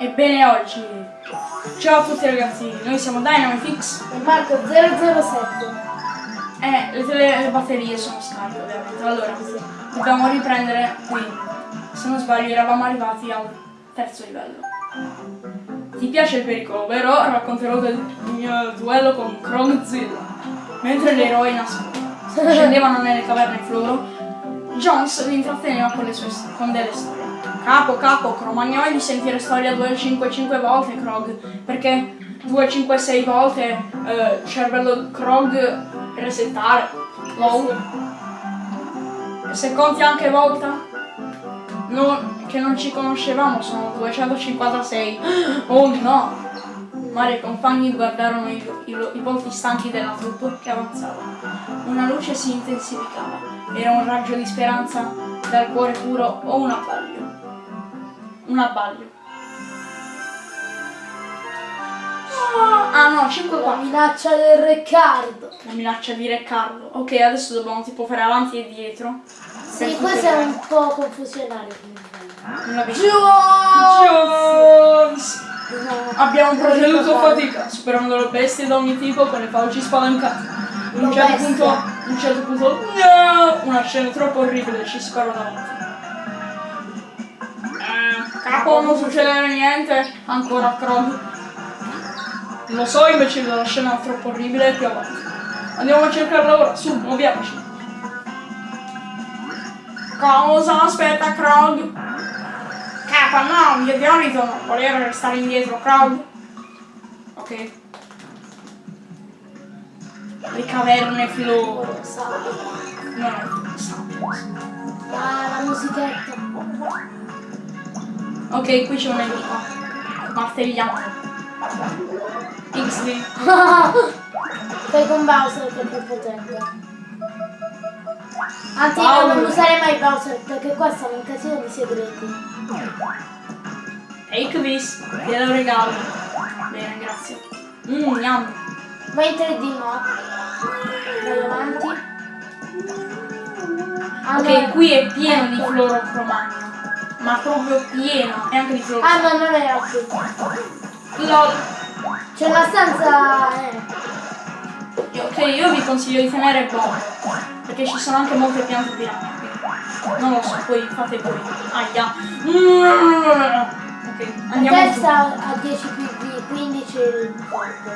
Ebbene oggi, ciao a tutti ragazzi, noi siamo Dynamitix E Marco 007. e le, tele- le batterie sono scariche ovviamente. Allora, dobbiamo riprendere qui. Se non sbaglio eravamo arrivati al terzo livello. Ti piace il pericolo, vero? Racconterò del mio duello con Krogzilla. Mentre gli eroi nas- scendevano nelle caverne Floro, Jones li intratteneva con, le sue, con delle storie. Capo, capo, cromagnoi di sentire storia 255 volte, Krog, perché 256 volte eh, cervello Krog resettare. Lol. E se conti anche volta? No, che non ci conoscevamo, sono 256. Oh no! Mario e i compagni guardarono i, i- i volti stanchi della troupe che avanzava. Una luce si intensificava. Era un raggio di speranza dal cuore puro o un abbaglio? Un abbaglio. Ah, no, 5 La qua. minaccia del Riccardo. La minaccia di Riccardo. Ok, adesso dobbiamo tipo fare avanti e dietro. Sì, questo è un po' confusionario. Jones! Jones! Abbiamo proceduto fatica, superando le bestie da ogni tipo con le fauci spalancate. In un La certo punto, un certo punto, no! Una scena troppo orribile ci sparo davanti. Eh, capo, non succede niente, ancora Krog. Lo so invece la scena è troppo orribile più avanti. Andiamo a cercarla ora, su, muoviamoci. Cosa aspetta Krog? Capa, no, mio diabito non volere restare indietro, Krog. Ok. Le caverne floro. No, no. Ah, la musichetta. Ok, qui c'è un nemico. Martelliamo. XD. Fai con Bowser che è più potente. Anzi, Bowser. non usare mai Bowser perché qua stanno un casino di segreti. Take this. Glielo regalo. Bene, grazie. Mmm, yum. Ma in 3D no. Vai avanti. Ah, Ok, qui è pieno di Ecco. fluorocromagno. Ma proprio pieno. E anche di fluoro. Ah no, non era qui. LOL. C'è una stanza... Eh. Ok, io vi consiglio di tenere buono, perché ci sono anche molte piante piranha qui. Non lo so, poi fate voi. Aia. Ok, La andiamo su. testa a 10 PV, 15 il corpo.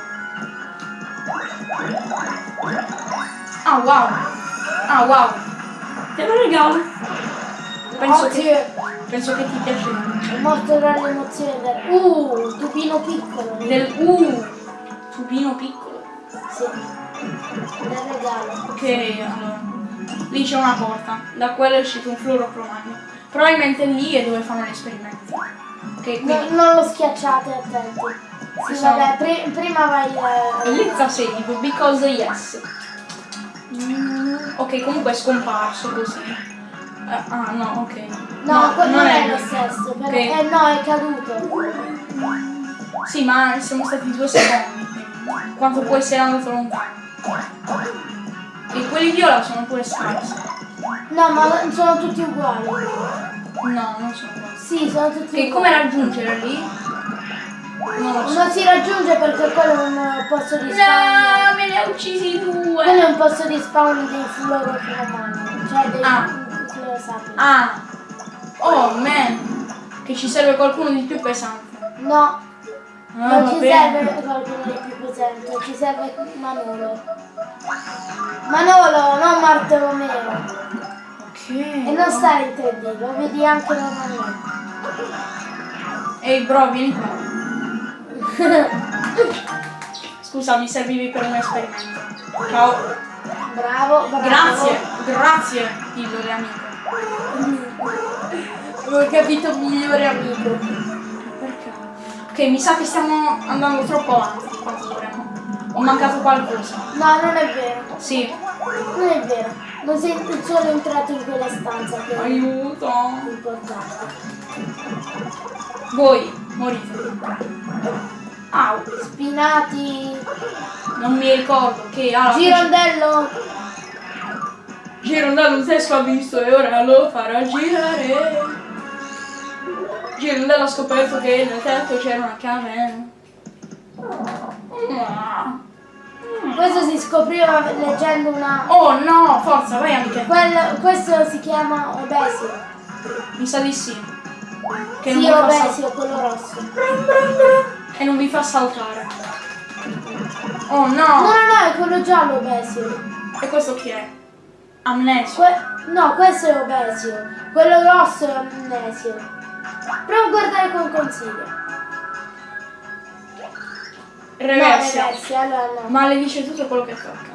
Ah wow. Ah wow. Te lo regalo. Penso che, Oddio, penso che ti piacerà. è morto dall'emozione del... Uh, tupino piccolo. Del uh, tubino piccolo. Sì. Del regalo. Ok, allora. Lì c'è una porta, da quella è uscito un fluorocromagno. Probabilmente lì è dove fanno gli esperimenti. Ok, quindi. No, non lo schiacciate, attenti. Sì, sono- vabbè, pri- prima vai... Eh, Let's save because yes. Ok, comunque è scomparso così. Eh, ah no, ok. no, quello non è lo lui. stesso. però- Ok. Eh no, è caduto. Sì, ma siamo stati due secondi. Quanto può essere andato lontano. E quelli viola sono pure scarsi. No, ma sono tutti uguali. No, non sono quasi. Sì, sono tutti Ok, uguali. come raggiungere lì? Non lo so. Non si raggiunge perché quello è un posto di spawn. No, me ne ha uccisi Quello due. è un posto di spawn dei fluorocromani. Cioè dei Ah. Fluorosapi. Ah. Oh man. Che ci serve qualcuno di più pesante. No, Ah, non ci bene. serve qualcuno di più pesante, ci serve Manolo. Manolo, non Bartolomeo. Ok. E non stare in 3D, lo vedi anche normalmente. Ehi bro, vieni qua. Scusa, mi servivi per un esperimento. Ciao. Bravo, bravo. Grazie, grazie, pillole amico. Ho capito migliore amico. Perché? Ok, mi sa che stiamo andando troppo avanti di quanto dovremmo. Ho mancato qualcosa. No, non è vero. Sì. Non è vero. Non sei solo entrato in quella stanza che è Aiuto. importante. Voi, morite. Au. Spinati. Non mi ricordo che ah, Girondello. Girondello un testo ha visto e ora lo farà girare. Girondello ha scoperto che nel tetto c'era una caverna. Questo si scopriva leggendo una... Oh no, forza, vai amiche. Quel- questo si chiama Obesio. Mi sa di sì. Che Sì, non Obesio, quello rosso. e non vi fa saltare. Oh No, no! no, no, è quello giallo Obesio. E questo chi è? Amnesio. Que- no, questo è Obesio. Quello rosso è Amnesio. Prova a guardare con consiglio. Reversi. No, reversi, allora no. Maledice tutto quello che tocca.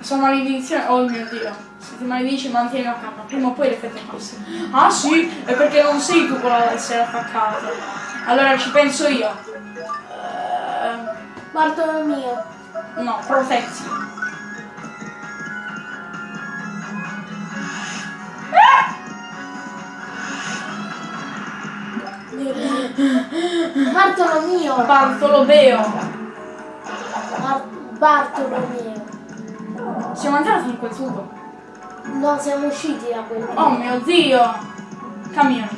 Sua maledizione, oh mio dio. Se ti maledici mantieni la calma, prima o poi l'effetto passa. Ah sì, è perché non sei tu quello ad essere attaccato. Allora ci penso io. Eh, Bartolomeo. no, protetti. Bartolomeo. Bartolomeo. Bar- Bartolomeo. Siamo entrati in quel tubo. No, siamo usciti da quel Oh mio dio! Camion.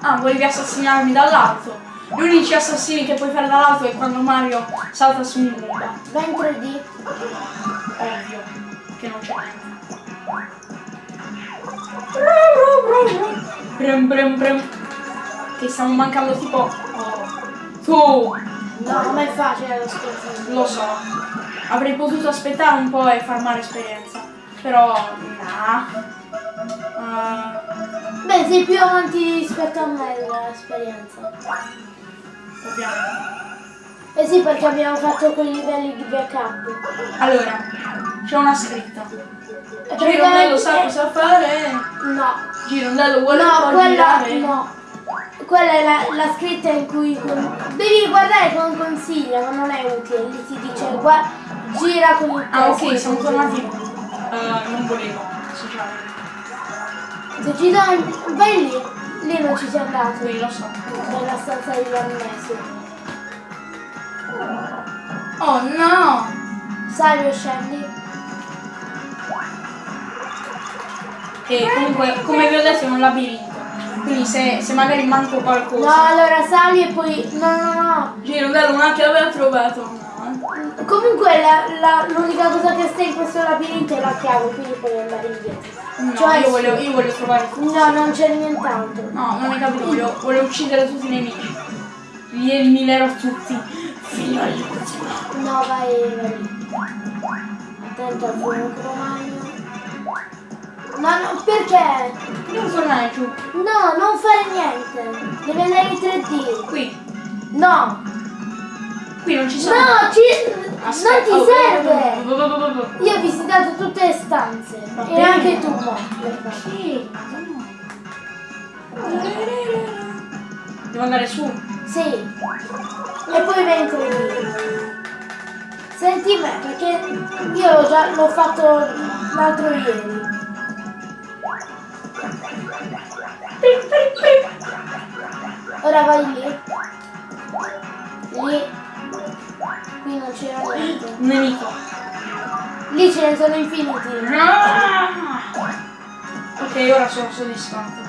Ah, volevi assassinarmi dall'alto. Gli unici assassini che puoi fare dall'alto è quando Mario salta su un. Va in 3D. Brum brum brum. Che stiamo mancando tipo. Oh. Tu! No, ma è facile lo sconfiggere. Lo so. Avrei potuto aspettare un po' e far male esperienza. Però. Nah. Ah, Beh, sei più avanti rispetto a me nell'esperienza. ovviamente. Eh sì, perché abbiamo fatto quei livelli di backup. Allora, c'è una scritta. E Girondello sa cosa fare. No, Girondello vuole no, quella no. Quella è la, la scritta in cui devi guardare con consiglia, ma non è utile. Lì ti dice gua- gira con il Ah, ok, siamo tornati. Uh, non volevo ci dai, vai lì, lì non ci sei andato. Sì, lo so. Nella stanza di Arnesio. Oh no! O scendi? E comunque, come vi ho detto, è un labirinto. Quindi se, se magari manco No, qualcosa. allora sali e poi. No, no, no. Girondello una chiave ha trovato. No. eh. Comunque l'unica cosa che sta in questo labirinto è la chiave, quindi puoi andare indietro. No, Cioè, io, voglio, io voglio trovare tutto. No, non c'è nient'altro. No, non hai capito, voglio, voglio uccidere tutti i nemici. Li eliminerò tutti. Fino all'ultimo. No, vai, vai. Attento al fuoco cromagno. No, no, perché? Devo tornare giù. No, non fare niente. Devi andare in 3D. Qui. No, Qui non ci sono. no, ci... non ti oh, serve. oh, oh, oh, oh. Io ho visitato tutte le stanze. Va E bene. anche tu. Sì. Devo andare su. Sì. E poi in 3D. Senti me, perché io già l'ho fatto l'altro ieri. Ora vai lì. Lì. Qui non c'era niente. Nemico. Lì ce ne sono infiniti. Ah! Ok, ora sono soddisfatto.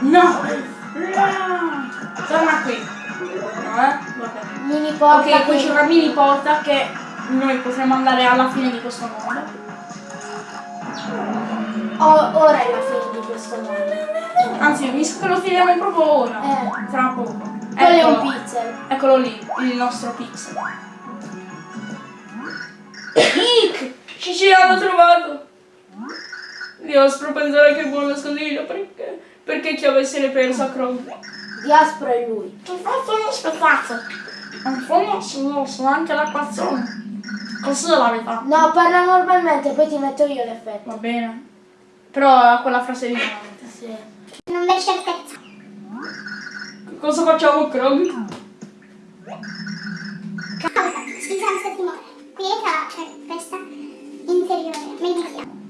No! Torna qui. No, eh? Mini porta Ok, che- c'è una mini porta che noi potremo andare alla fine di questo mondo. Oh, ora è la fine di questo mondo. Anzi, mi sa che lo tiriamo proprio ora. Eh. Tra poco. Quello è un pixel. Eccolo lì, il nostro pixel. Ick! Ci ci hanno trovato! Dio, spero pensare che buon nascondiglio perché, perché avesse ne perso a Chrome. Diaspora è lui. Ho fatto uno spettacolo. In fondo sono, sono anche l'acquazzone. Così è la verità. No, parla normalmente, poi ti metto io l'effetto. Va bene. Però ha quella frase lì veramente. Sì. Non c'è certezza. Cosa facciamo Krog? Causa, scusate di timore. Pietra per questa interiore. Meditiamo.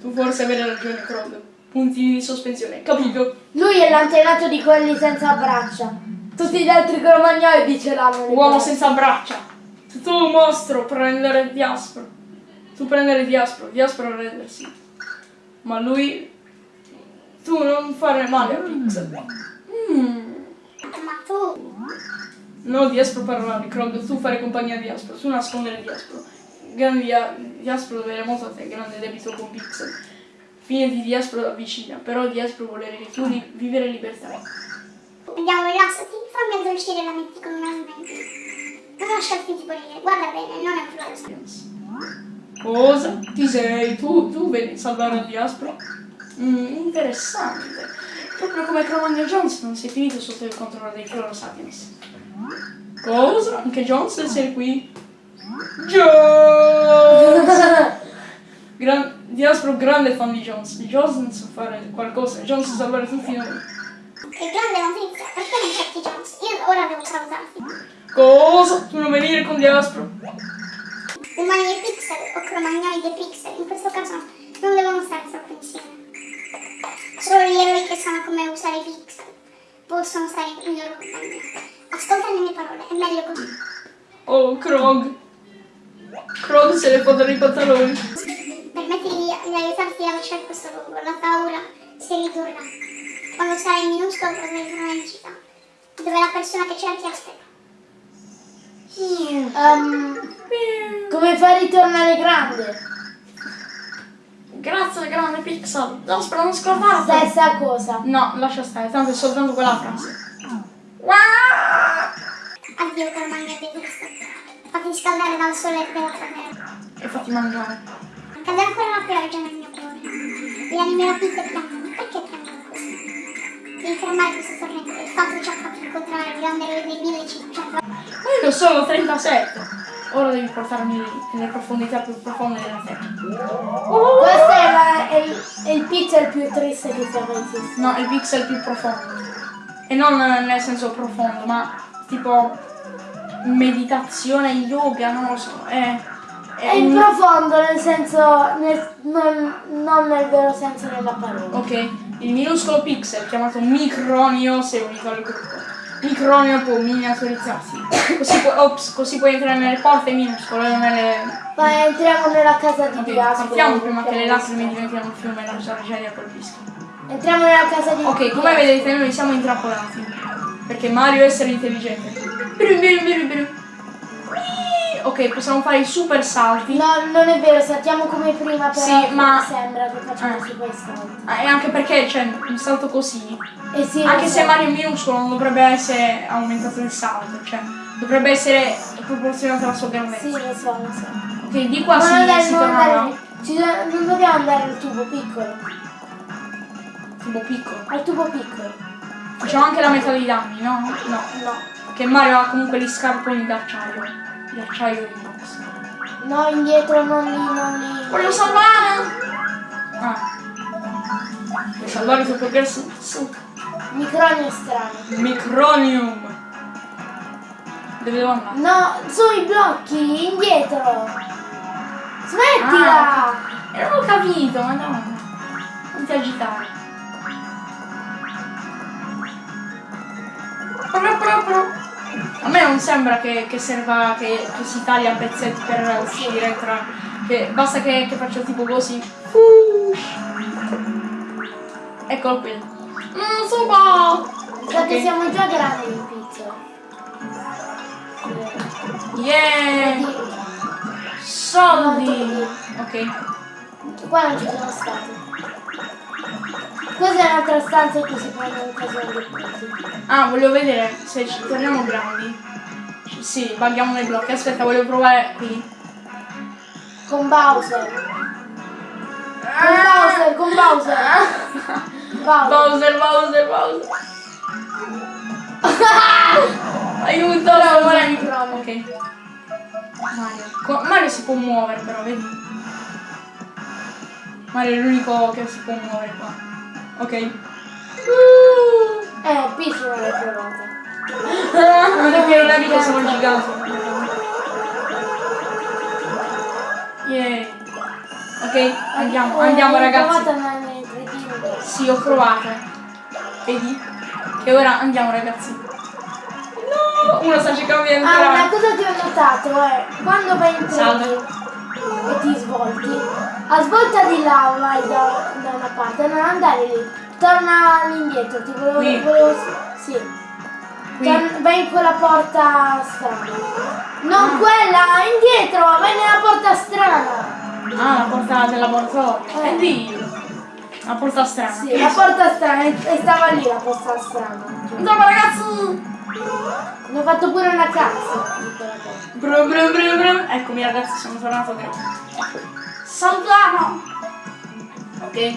Tu forse avrai ragione Krog. Punti di sospensione, capito? Lui è l'antenato di quelli senza braccia. Tutti gli altri cromagnoli le Uomo senza braccia. Tu mostro prendere Diaspro. Tu prendere Diaspro, Diaspro rendersi. Ma lui... Tu non fare male a Pixel. Mm. Ma tu... No, Diaspro parlare, Krog, tu fare compagnia a Diaspro, tu nascondere Diaspro. Grande Dia- Diaspro deve molto a te, grande debito con Pixel. Fine di Diaspro avvicina, però Diaspro vuole che tu ri- vivere libertà. Andiamo, rilassati, fammi addolcire la mente con una smentita. Non lasciarti tipo dire, guarda bene, non è un flores. Cosa? Chi sei? Tu, tu vedi salvare il Diaspro? Mm, interessante. Proprio come Cromagno Jones non sei finito sotto il controllo dei Floro Sapiens. Cosa? Anche Jones sei qui? Jones! Gran- Diaspro grande fan di Jones. Jones non sa fare qualcosa, Jones sa salvare tutti noi. Che grande notizia, perché non cerchi Jones? Io ora devo salutarti. Cosa? Tu non venire con Diaspro? Umani e pixel o cromagnoli e pixel, in questo caso non devono stare troppo insieme. Solo gli eroi che sanno come usare i pixel possono stare in loro compagnia. Ascolta le mie parole, è meglio così. Oh, Krog. Krog se ne fotono i pantaloni. Permetti di, aiutarti a lasciare questo luogo, la paura si ridurrà. Quando sarai minuscolo potrai tornare in città, dove la persona che cerchi aspetta. Ehm, come far ritornare grande? Grazie, grande Pixel. Diaspro, non scordarti. Stessa cosa. No, lascia stare, tanto è soltanto quella frase. Addio cromagno di pixel. Fatti riscaldare dal sole della terra. E fatti mangiare. Cade ancora la pioggia nel mio cuore. Gli anime rapite piangono. Perché piangono così? Devi fermare questo tormento. Il fatto ci ha fatto incontrare il grande eroe del 1500. Ma io sono 37. Ora devi portarmi nelle profondità più profonde della terra. Questo è, la- è il, è il pixel più triste che sia mai esistito. No, il pixel più profondo. E non nel senso profondo, ma tipo meditazione, yoga, non lo so. È, è in un- profondo nel senso, nel- non, non nel vero senso della parola. Ok, il minuscolo pixel chiamato Micronio è unito al gruppo. Micronio può miniaturizzarsi. Così, pu- ops, così puoi entrare nelle porte minuscole nelle. Ma entriamo nella casa di Ok, Diaspora. partiamo prima che le lacrime diventino un fiume e la tragedia colpisca. Entriamo nella casa di Ok, come vedete noi siamo intrappolati. Perché Mario è essere intelligente. Brum, brum, brum, brum. Ok, possiamo fare i super salti. No, non è vero, saltiamo come prima, però Sì, ma- sembra che facciamo Eh. super salti. Ah, E anche perché c'è un salto così. E sì, Anche se so. Mario è minuscolo non dovrebbe essere aumentato il salto, cioè dovrebbe essere proporzionato alla sua grandezza. Sì, lo so, lo so. Ok, di qua Ma si, non, si non tornava andare- non dobbiamo andare al tubo piccolo. tipo piccolo. Al tubo piccolo. Facciamo anche la metà dei danni, no? No. No. Che Mario ha comunque gli scarponi d'acciaio. Di acciaio di box. No, indietro, non lì, non lì. Voglio salvare! Ah. Vuoi salvare il tuo progresso? Su. Micronio strano. Micronium. Dove devo andare? No, sui blocchi, indietro. Smettila! Ah, E non ho capito, madonna. Non ti agitare. Proprio, proprio. A me non sembra che, che serva che, che si taglia a pezzetti per uscire tra. Che basta che, che faccio tipo così. Fush. Eccolo qui. Non so ma. Sa che Ok. siamo già grandi in pizza. Yeah! Soldi! Ok. Qua non ci sono stati. Questa è un'altra stanza cui si prendono occasione dei punti. Ah, volevo vedere se ci torniamo grandi. Sì, baghiamo nei blocchi. Aspetta, voglio provare qui. Con Bowser. Con Bowser, con Bowser. Bowser. Bowser, Bowser, Bowser. Aiuto, Bravo, Mario. Mario. Mario si può muovere però, vedi? Mario è l'unico che si può muovere qua. Ok. Eh, non l'hai provata. Ma perché non è mica sono gigante. Yeah. Ok, andiamo, Eh, andiamo ragazzi. provata ma nei 3D. Sì, ho provato. Vedi? E ora andiamo ragazzi. No! Uno sta cercando di Ah, una entrare. cosa che ho notato è quando vai in 3D Salve. e ti svolti, A svolta di là vai da, da una parte, non andare lì. Torna indietro, ti volevo... Qui. volevo sì. Qui. Torn- vai in quella porta strana. Non Ah. quella, indietro, vai nella porta strana. Ah, la porta del laboratorio. Eh. Lì. La porta strana. Sì, la porta strana, e stava lì la porta strana. Andiamo ragazzi! Ne ho fatto pure una cazzo di quella porta. Brum, brum, brum, brum. Eccomi ragazzi, sono tornato grande. Salutiamo! Ok.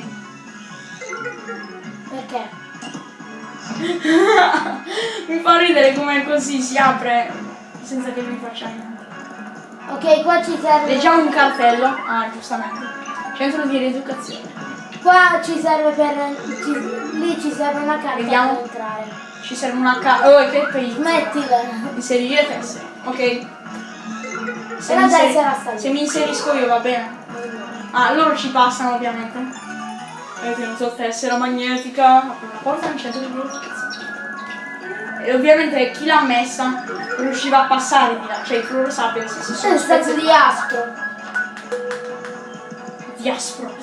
Perché? Mi fa ridere come così si apre senza che mi faccia niente. Ok, qua ci serve. Leggiamo un cartello. Ah, giustamente. Centro di rieducazione. Qua ci serve per. ci- lì ci serve una carta Vediamo. per entrare. Ci serve una ca... Oh, che pezzo. Smettila. Inserire tessere. Ok. Se E la inseri- tessera se mi inserisco io va bene. Ah, loro ci passano ovviamente. Ho tenuto tessera magnetica. Apro la porta centro di rieducazione. E ovviamente chi l'ha messa riusciva a passare di là. Cioè i Floro Sapiens si È sono un stato spezzati di astro. di aspro.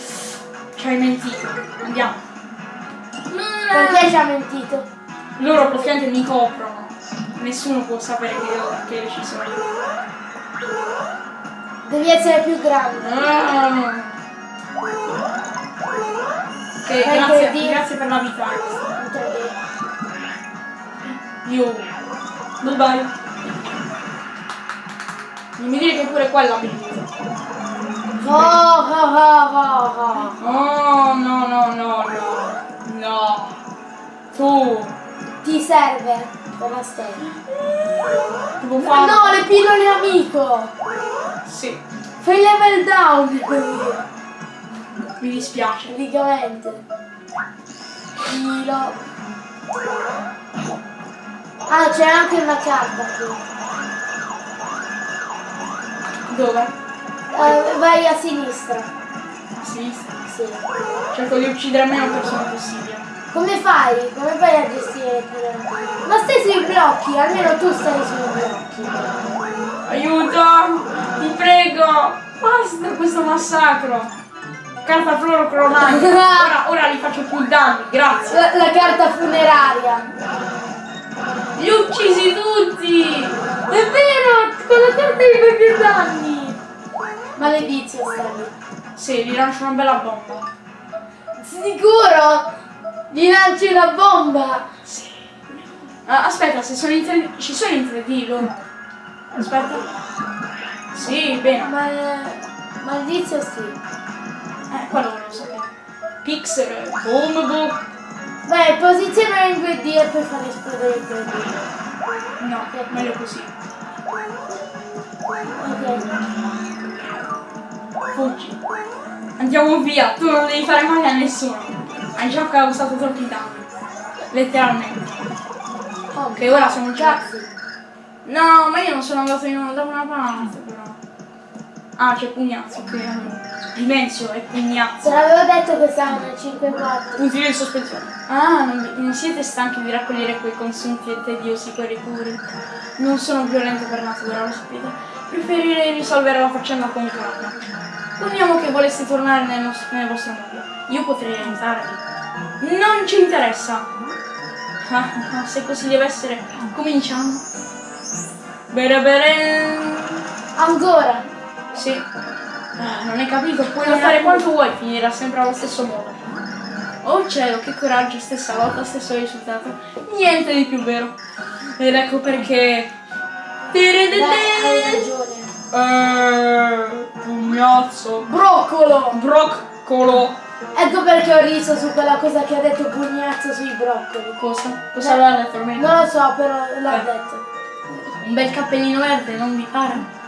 Ci hai mentito. Andiamo. Perché ci ha mentito? Loro praticamente mi coprono. Nessuno può sapere che, che ci sono io. Devi essere più grande. Ah. Ok, grazie, di- grazie per la vita. Io. Bye bye. Non mi dire che pure quella mi Oh, oh, oh, oh, oh. Oh no no no no. No. Tu. Ti serve Ma fare. no, le pillole amico! Sì. Fai level down. Mi dispiace. Praticamente. Filo. Ah, c'è anche una carta qui. Dove? Eh, vai a sinistra. A sinistra. Sì. Cerco di uccidere meno persone possibile. Come fai? Come fai a gestire pure? Ma stai sui blocchi, almeno tu stai sui blocchi. Aiuto! Ti prego! Basta questo massacro! Carta fluorocromatica! Ora, ora li faccio più danni, grazie! La, la carta funeraria. Li ho uccisi tutti! È vero, con la carta di fai più danni. Maledizio sta lì. Sì, gli lancio una bella bomba. Sicuro? Gli lanci una bomba. Sì. Ah, aspetta, se sono in 3D. Ci sono in 3D loro. Aspetta. Sì, bene. Ma maldizio sì. Eh, quello volevo sapere. Pixel, boom boom. Vai, posiziona in 2D e poi fare esplodere il 3D. No, meglio così. Ok. Fuggi. Andiamo via, tu non devi fare male a nessuno. Hai già causato troppi danni. Letteralmente. Che ora sono già. cazzo. No, ma io non sono andato in, da una parte però. Ah, c'è Pugnazzo, ok. allora. Dimensio è Te Pugnazzo. l'avevo detto che stavano nel 5-4. Puntini di sospensione. Ah, non, non siete stanchi di raccogliere quei consunti e tediosi puri? Non sono violento per natura, lo sapete. Preferirei risolvere la faccenda con calma. Poniamo che voleste tornare nel, nos- nel vostro mondo. Io potrei aiutarvi. Non ci interessa. Ah, ah, se così deve essere, cominciamo. Bere bere. Ancora. Sì. Ah, non hai capito, puoi lottare quanto vuoi, finirà sempre allo stesso modo. Oh cielo, che coraggio, stessa lotta, stesso risultato. Niente di più vero. Ed ecco perché. Dai, hai ragione. Eh, pugnazzo. Broccolo! Broccolo. Ecco perché ho riso su quella cosa che ha detto Pugnazzo sui broccoli. Cosa? Cosa aveva detto almeno? Non lo so, però l'ha Eh. detto. Un bel cappellino verde, non vi pare?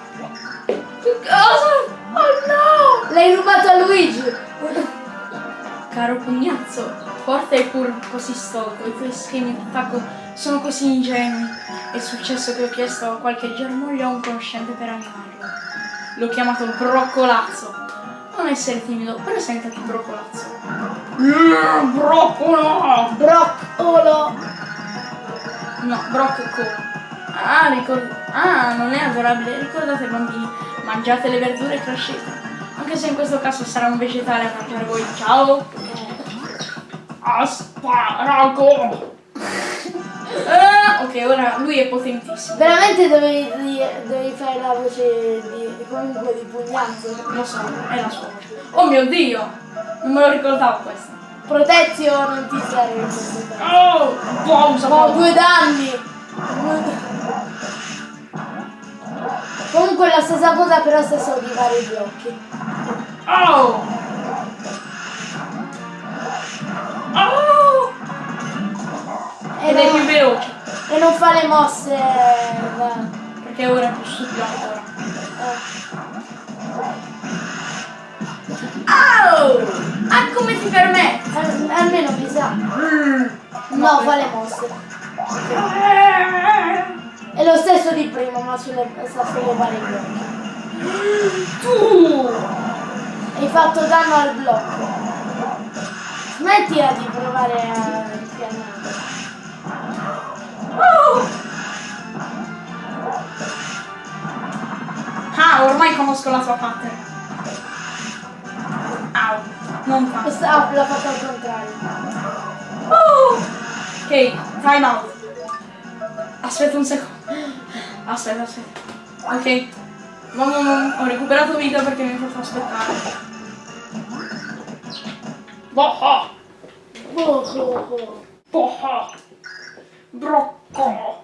Che cosa? Oh no! L'hai rubato a Luigi! Caro pugnazzo, forte e pur così stolto, i tuoi schemi d'attacco sono così ingenui. È successo che ho chiesto qualche germoglio a un conoscente per animarlo. L'ho chiamato broccolazzo. Non essere timido, presentati broccolazzo. Mm, broccolo! Broccolo! No, broccolo. Ah, ricord- ah, non è adorabile. Ricordate bambini, mangiate le verdure e crescete. Anche se in questo caso sarà un vegetale a mangiare voi. Ciao! Asparago! Eh, ok, ora lui è potentissimo. Veramente dovevi, dovevi fare la voce di comunque di pugnazzo. Lo so, è la sua voce. Oh mio dio! Non me lo ricordavo questo. Protezio non ti serve in questo caso. Oh! Pausa, Ho due danni! Due danni. Comunque la stessa cosa però se so di fare i blocchi. Oh! Oh! E Ed è più veloce. e non fa le mosse. Perché ora è più stupido eh, Oh! Ah, come ti permetti? al- almeno mi sa. Mm. No, fa le mosse. È lo stesso di prima, ma sulle, sa sollevare i blocchi. Tu! Hai fatto danno al blocco. Smettila di provare a infiammare. Oh! Ah, ormai conosco la sua pattern. Au, non fa. Questa l'ha fatto al contrario. Oh! Ok, time out. Aspetta un secondo. Aspetta, aspetta. Ok. Mamma, mamma, ho recuperato vita perché mi ha fatto aspettare. Boh, Oh, oh, oh. boh, brocco.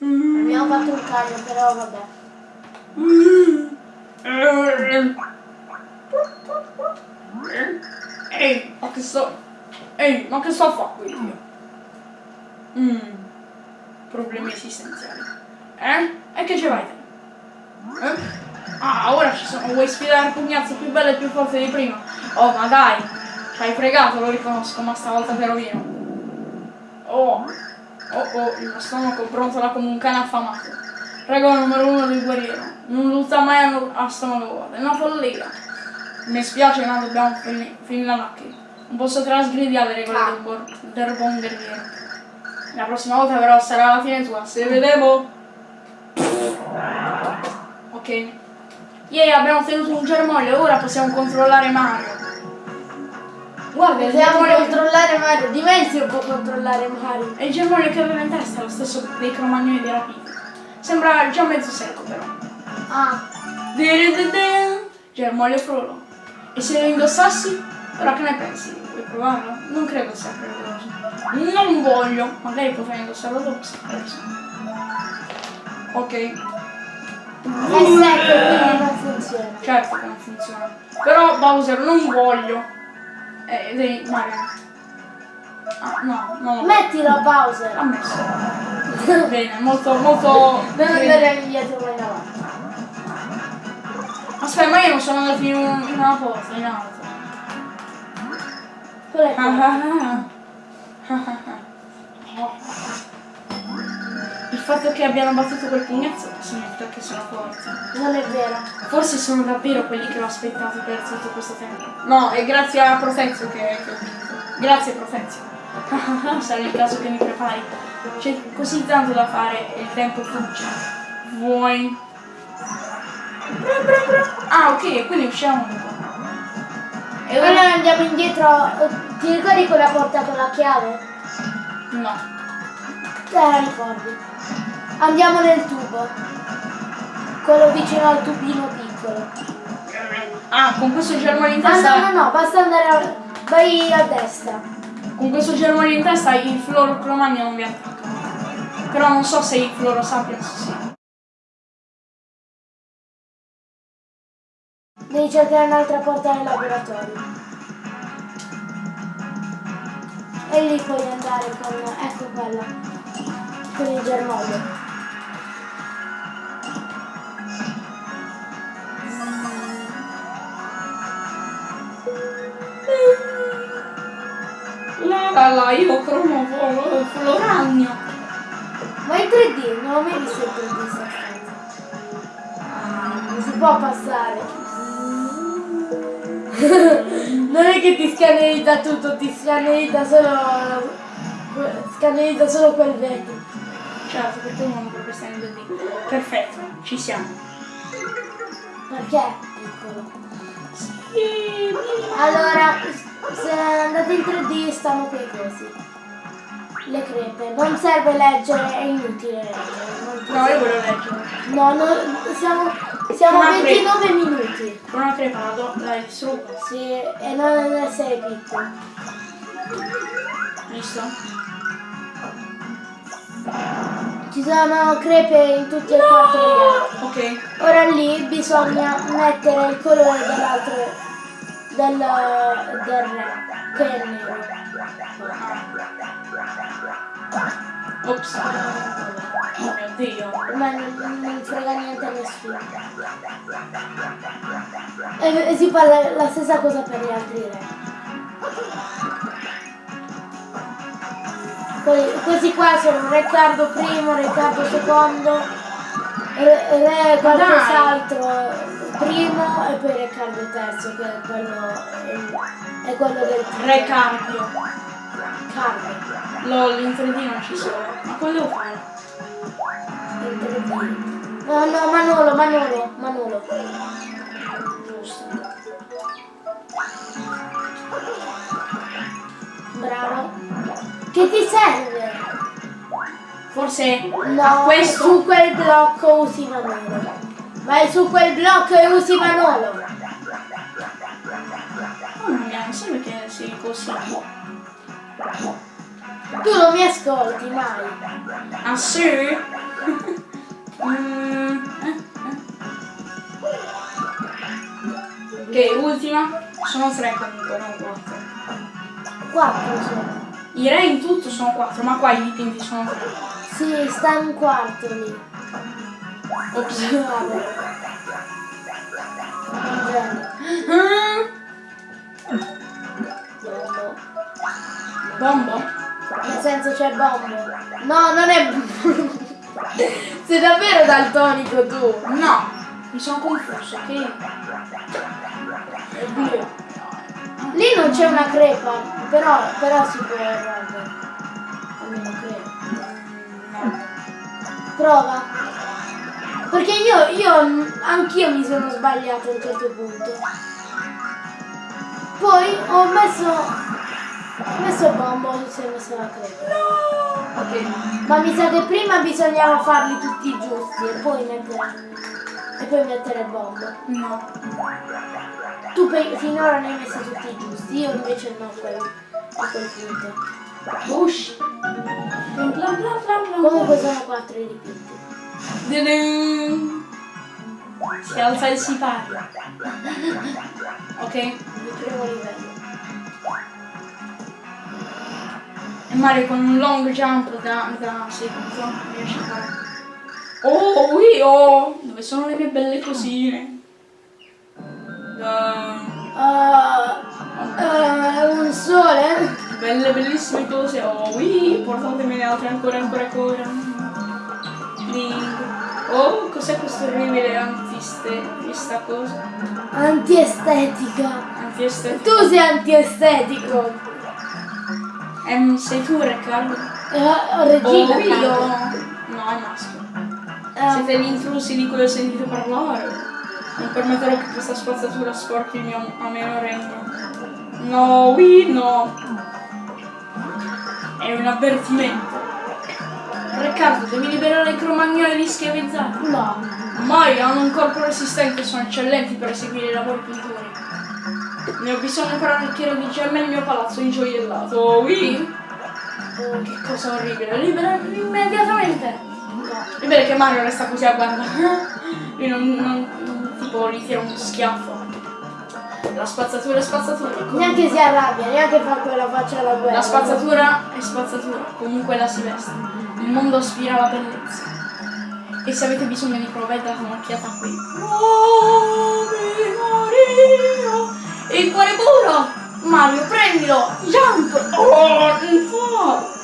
Abbiamo fatto un cagno, però vabbè. Ehi, ma che sto... Ehi, ma che sto a fare qui? Mm, problemi esistenziali. Eh? E che ci vai? Eh? Ah, ora ci sono, vuoi sfidare il pugnazzo più bello e più forte di prima? Oh, ma dai, ci hai fregato, lo riconosco, ma stavolta te rovino. Oh, oh, oh, il mio stomaco brontola come un cane affamato. Regola numero uno del guerriero, non lutta mai a, stomaco vuoto, è una follia. Mi spiace ma dobbiamo fini- finire la macchina. Non posso trasgredire le regole del, buon- del buon guerriero. La prossima volta però sarà la fine tua, se vedemo. Ok. Yay, abbiamo ottenuto un germoglio, ora possiamo controllare Mario. Guarda, Possiamo germoglio, controllare Mario. Dimensio può controllare Mario. è il germoglio che aveva in testa, lo stesso dei cromagnoni di rapiti. Sembra già mezzo secco però. Ah. Germoglio frullo. E se lo indossassi? Ora che ne pensi? Vuoi provarlo? Non credo sia pericoloso. Non voglio. Magari potrei indossarlo dopo se preso. Ok. secco, quindi non funziona. Certo che non funziona. Però Bowser non voglio. Eh, devi. Mario. Ah, no, no. Mettilo Bowser. Ha messo. Bene, molto, molto. Non andare indietro mai avanti. Aspetta, ma io non sono andato in, un- in una cosa, in alto. Il fatto che abbiano battuto quel pugnazzo significa che sono forti. Non è vero. Forse sono davvero quelli che ho aspettato per tutto questo tempo. No, è grazie a Protezio che, che ho vinto. Grazie Protezio. Sarà il caso che mi prepari. C'è così tanto da fare e il tempo fugge. Vuoi? Ah, ok, quindi usciamo un po'. E ora... andiamo indietro. Ti ricordi quella porta con la chiave? No. Te la ricordi. Andiamo nel tubo. Quello vicino al tubino piccolo. Ah, con questo germoglio in Ah testa... no, no, no, basta andare a... Vai a destra. Con questo germoglio in testa il fluorocromagno non vi attacca. Però non so se i fluorosapiens sì. Devi cercare un'altra porta nel laboratorio. E lì puoi andare con... ecco quella. Con il germoglio. La la la, io cromo flo- floragno. Ma in 3D, non ho mai visto il 3D sta stanza. Non si può passare. non è che ti scannerizza tutto, ti scannerizza solo. scannerizza solo quel vetro. Certo, perché uno non proprio stare in 2D. Perfetto, ci siamo. Perché? Piccolo. Allora, se andate in 3D stanno quei cosi. Le crepe. Non serve leggere, è inutile leggere. No, io voglio leggere. No, no, siamo, siamo a Una 29 minuti. Con una crepa la do- la distruggo. Sì, e non 6 piccolo. Visto? Ci sono crepe in tutti e quattro gli archi. Ok. Ora lì bisogna mettere il colore dell'altro del, del re, che è nero. Ops. Oh mio dio. Ma non, non frega niente a nessuno. E, e si fa la, la stessa cosa per gli altri re. Que- Questi qua sono Riccardo I, Riccardo II, Re, re qualcos'altro primo e poi Riccardo III che è quello, è, è quello del Re Carlo. LOL, in 3D non ci sono. Ma cosa devo fare? in 3D. No, no, Manolo, Manolo, Manolo. Giusto. Bravo. Che ti serve? Forse No, a questo su quel blocco usi Manolo. Vai su quel blocco e usi Manolo. Mia, non serve che sia così. Tu non mi ascolti mai. Ah sì? Mm. Ok, ultima. Sono tre comunque, non quattro. Quattro sono. I re in tutto sono quattro, ma qua i dipinti sono tre. Sì, sta in un quarto lì. Ops. Bravo. Genio. Bombo? Nel senso c'è bombo. No, non è Sei davvero daltonico tu. No, mi sono confuso? È blu. Lì non c'è una crepa, però, però si può evolvere. Almeno credo. Prova. Perché io, io, anch'io mi sono sbagliato a un certo punto. Poi ho messo, ho messo bombo, si è messo la crepa. Ok. Ma mi sa che prima bisognava farli tutti giusti e poi mettere, e poi mettere bombo. No. Tu finora ne hai messi tutti giusti, io invece no quel, a quel punto. Ush. Bla bla bla bla. Comunque sono quattro i dipinti. Si alza il sipario. Ok? Il primo livello. Mario con un long jump da, da seduto riesce a fare. Oh, io! Dove sono le mie belle cosine? Da- Ah, ah, un sole? belle bellissime cose. Oh, oui, portatemene altre ancora ancora ancora. Ding. Oh, cos'è questo orribile antiste? Questa cosa? Antiestetica. Antiestetica. Tu sei antiestetico. Ehm, sei tu, Riccardo? Eh, Oh, Regina. io? Carlo. No, è maschio. Eh, Siete gli intrusi di cui ho sentito parlare. Non permetterò che questa spazzatura sporchi il mio ameno regno. No, oui, no. È un avvertimento. Riccardo, devi liberare i cromagnoli schiavizzati. no. Mai hanno un corpo resistente e sono eccellenti per eseguire i lavori pittori. Ne ho bisogno per arricchire di gemme il mio palazzo ingioiellato. Oh, oui? Oh, che cosa orribile. Libera immediatamente. No. È vero che Mario resta così a guardare. Lui non, non, non tipo gli tira uno schiaffo. La spazzatura è spazzatura. comunque- Neanche si arrabbia, neanche fa quella faccia alla guerra. La spazzatura è spazzatura, comunque la si veste. Il mondo aspira alla bellezza. E se avete bisogno di prove date un'occhiata qui. Ave Maria! E il cuore puro! Mario, prendilo! Jump! Oh, un po'!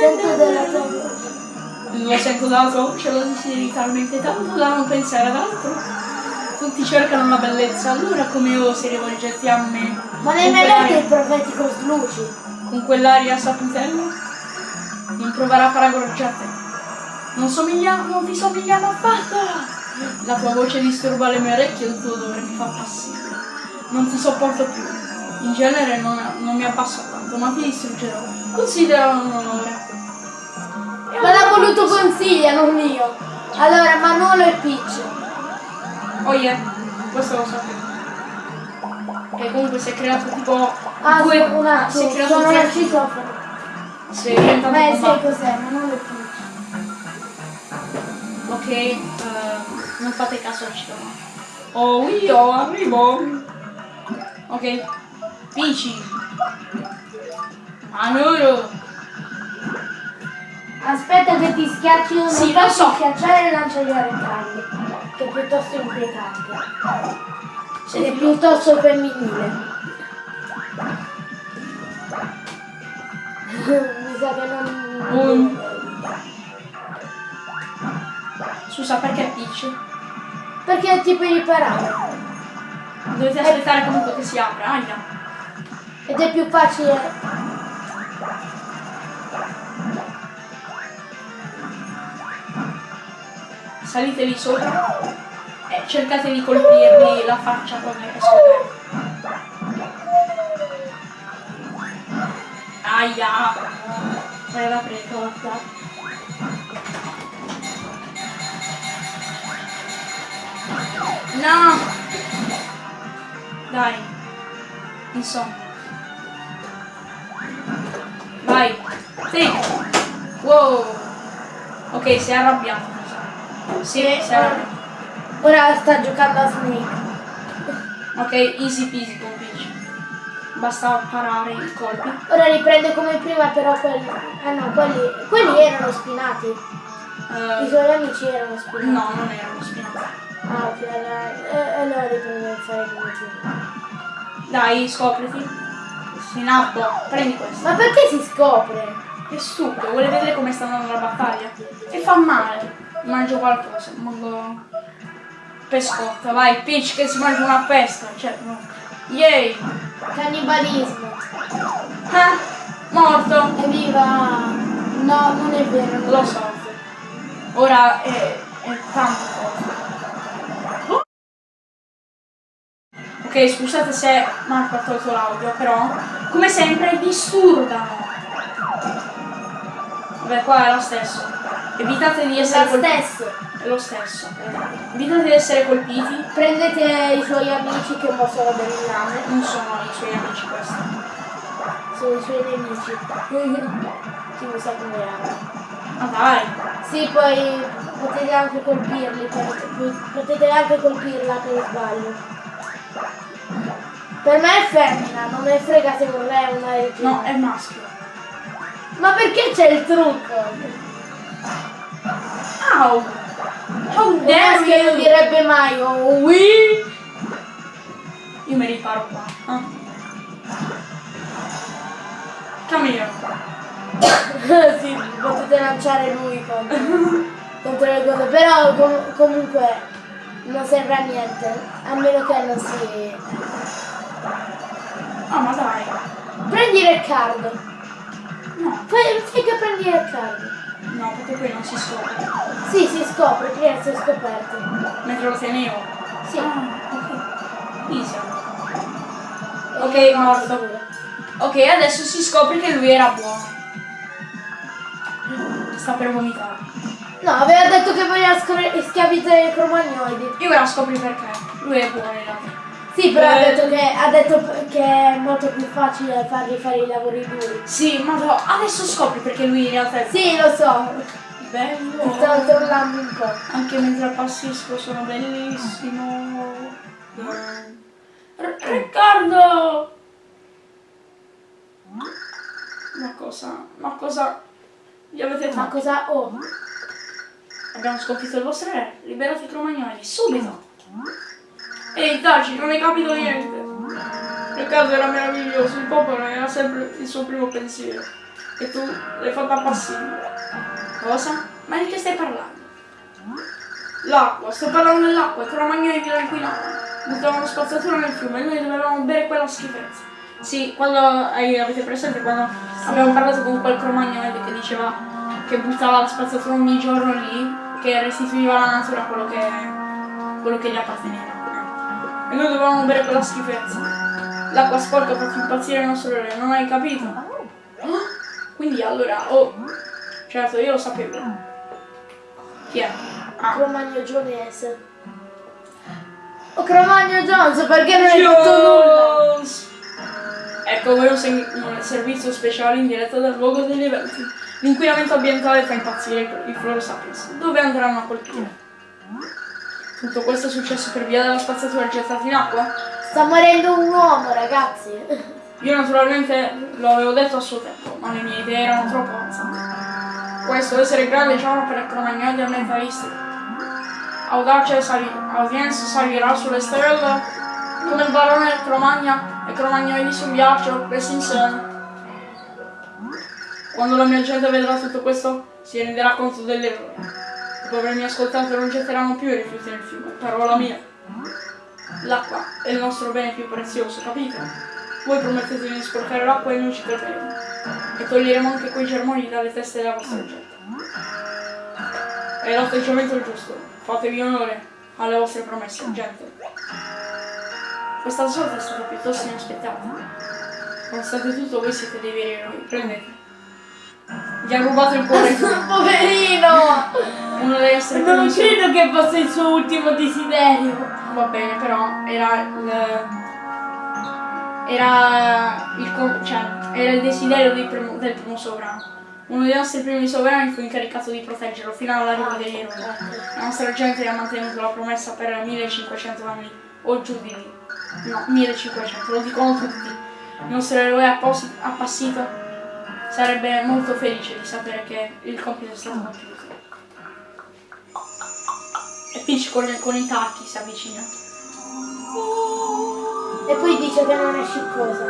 Sento della tua. Lo sento dalla tua voce, lo desideri talmente tanto da non pensare ad altro. Tutti cercano la bellezza, allora come osi rivolgerti a me? Ma ne hai letto il profetico Sluci? con quell'aria saputella? Non proverà a paragonarci a te. Non somigliamo, non ti somigliamo affatto! La tua voce disturba le mie orecchie e il tuo odore mi fa passibile. Non ti sopporto più. In genere non, non mi abbasso tanto, ma ti distruggerò. Considera un onore. Ma l'ha voluto consiglia, non io. Allora, Manolo e Peach. Oh yeah, questo lo sapevo. E comunque si è creato tipo Ah, due... un attimo, si è creato sono nel citofono. Si è diventato Beh, un sai cos'è, Manolo e Peach. Ok, eh, non fate caso al citofono. Oh, io arrivo. Ok, Pici. Manuro. Aspetta che ti schiacci uno, Sì, lo so. schiacciare e lanciare a rettangoli, che è piuttosto inquietante. Ed è piuttosto femminile. Mi sa che non... Un- Scusa, perché Peach? Perché ti puoi riparare. Dovete aspettare comunque che si apra. Aia. Ed è più facile. Salite lì sopra e cercate di colpirgli la faccia quando è scoperto. Aia! Vai ad aprire, No! Dai. Insomma. Vai. Sì. Wow. Ok, si è arrabbiato. sa. Sì, si è arrabbiato. Ora sta giocando a Snake. Ok, easy peasy con Peach. Basta parare i colpi. Ora riprende come prima, però quelli. Ah no, quelli. Quelli erano spinati. I Eh, suoi amici erano spinati. no, non erano spinati. Ah, ok, allora, eh, allora a fare come. Dai, scopriti. Sinappo, prendi questo. Ma perché si scopre? Che stupido, vuole vedere come sta andando la battaglia. E fa male. Mangio qualcosa, mango pescotta. Vai, Peach che si mangia una pesca. Cioè, no. Yay! Cannibalismo. Ah, morto. Evviva! No, non è vero. non Lo è- so. Ora è, è tanto Ok, scusate se Marco ha tolto l'audio, però come sempre disturbano. Vabbè, qua è lo stesso. Evitate di È essere lo colpiti. stesso. È lo stesso. Evitate di essere colpiti. Prendete i suoi amici che possono del lame. Non sono i suoi amici questi. Sono i suoi nemici. Chi mi sa come erano. Ma dai. Sì, poi potete anche colpirli, potete anche colpirla per sbaglio. Per me è femmina, non me frega se vorrei una regina. No, è maschio. Ma perché c'è il trucco? Au! How Un maschio non direbbe mai oh oui! Io mi riparo qua. Ah. Here. sì, potete lanciare lui contro, contro le cose, però com- comunque non serve a niente, a meno che non si... Ah, ma dai. Prendi Riccardo, No, fai, fai che prendi Riccardo. no, perché qui non si scopre. Sì, si scopre, si è scoperto. Mentre lo tenevo. Sì. Ah, ok. E Ok, io morto. Ok, adesso si scopre che lui era buono. Sta per vomitare. No, aveva detto che voleva schiavitare i cromagnoidi. E ora scopri perché. Lui è buono in realtà. Sì, però ha Eh. detto, che, ha detto che è molto più facile fargli fare i lavori duri. Sì, ma no, adesso scopri perché lui in realtà è Sì, lo so, bello. ti stavo trollando un po'. Anche mentre appassisco sono bellissimo. Riccardo! Ma cosa? Ma cosa? Gli avete Ma fatto? cosa ho? Abbiamo sconfitto il vostro re, liberate i cromagnoli, subito! Ehi, taci, non hai capito niente! Riccardo era meraviglioso, il popolo era sempre il suo primo pensiero. E tu l'hai fatta passibile. Cosa? Ma di che stai parlando? L'acqua, sto parlando dell'acqua, i cromagnoli che la inquinavano. Buttavano spazzatura nel fiume e noi dovevamo bere quella schifezza. Sì, quando hai- avete presente quando abbiamo parlato con quel cromagnolo che diceva che buttava la spazzatura ogni giorno lì, che restituiva alla natura quello che quello che gli apparteneva. E noi dovevamo bere quella schifezza. L'acqua sporca fa impazzire il nostro re, non hai capito? Ah, Quindi allora, oh, certo, io lo sapevo. Chi è? Ah, Cromagno Gionese. Oh Cromagno Jones, perché non hai fatto nulla? Jones! Ecco voi un, un servizio speciale in diretta dal luogo degli eventi. L'inquinamento ambientale fa impazzire i- i Floro Sapiens. Dove andranno a colpire? Tutto questo è successo per via della spazzatura gettata in acqua? Sta morendo un uomo, ragazzi. Io naturalmente lo avevo detto a suo tempo, ma le mie idee erano troppo avanzate. Questo essere grande diciamo per cromagnoli ambientalisti. Audace sali- audience salirà sulle stelle come il barone Cromagna e Cromagnoli sul ghiaccio, presi insieme. Quando la mia gente vedrà tutto questo si renderà conto dell'errore. Dopo avermi ascoltato non getteranno più i rifiuti nel fiume, parola mia. L'acqua è il nostro bene più prezioso, capite? Voi promettete di sporcare l'acqua e noi ci crederemo. E toglieremo anche quei germogli dalle teste della vostra gente. È l'atteggiamento giusto. Fatevi onore alle vostre promesse, gente. Questa sorte è stata piuttosto inaspettata. Nonostante tutto, voi siete dei veri eroi. Prendete. Gli ha rubato il cuore. Poverino! Uno deve essere Non credo che fosse il suo ultimo desiderio. Va bene, però era il. Era il, cioè, era il desiderio del primo, del primo sovrano. Uno dei nostri primi sovrani fu incaricato di proteggerlo fino all'arrivo degli eroi. La nostra gente ha mantenuto la promessa per 1500 anni o giù di lì. No, 1500, lo dicono tutti. Il nostro eroe appassito sarebbe molto felice di sapere che il compito è stato compiuto. E Peach con, con i tacchi si avvicina. E poi dice che non è sciccosa.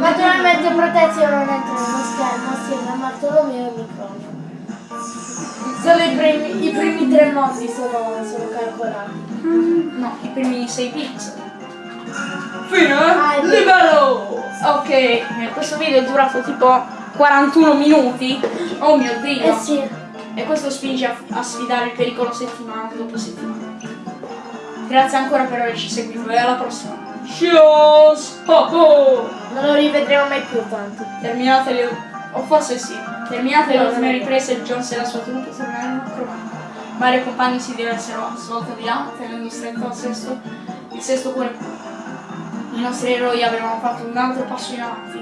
Naturalmente protezione non entra nello schermo assieme a Bartolomeo e Micronio. Solo i primi, i primi tre mondi sono, sono calcolati. No, i primi 6 pixel. Fine? Ah, è vero. Livello! Ok, questo video è durato tipo 41 minuti. Oh mio dio! Eh sì, E questo spinge a, a sfidare il pericolo settimana dopo settimana. Grazie ancora per averci seguito e alla prossima. Oh, oh. non lo rivedremo mai più tanto. Terminate le... o forse sì. Terminate le ultime riprese, Jones e la sua troupe tornarono a Cromagno. Vari compagni si diressero a svolta di là, tenendo stretto al sesto, il sesto cuore. I nostri eroi avevano fatto un altro passo in avanti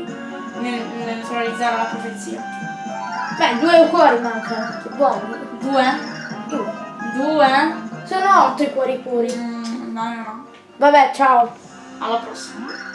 nel, nel neutralizzare la profezia. Beh, due cuori mancano. Che buono. Due? Due. Due? Sono otto i cuori puri. Mm, no, no, no. Vabbè, ciao. Alla prossima.